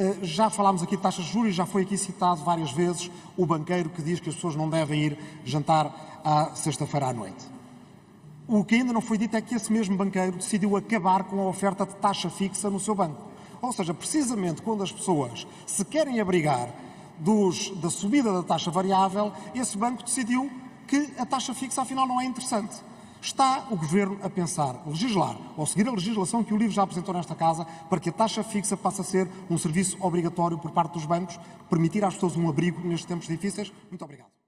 Eh, já falámos aqui de taxas de juros, já foi aqui citado várias vezes o banqueiro que diz que as pessoas não devem ir jantar à sexta-feira à noite. O que ainda não foi dito é que esse mesmo banqueiro decidiu acabar com a oferta de taxa fixa no seu banco. Ou seja, precisamente quando as pessoas se querem abrigar dos, da subida da taxa variável, esse banco decidiu que a taxa fixa afinal não é interessante. Está o Governo a pensar legislar ou seguir a legislação que o LIVRE já apresentou nesta Casa para que a taxa fixa passe a ser um serviço obrigatório por parte dos bancos, permitir às pessoas um abrigo nestes tempos difíceis? Muito obrigado.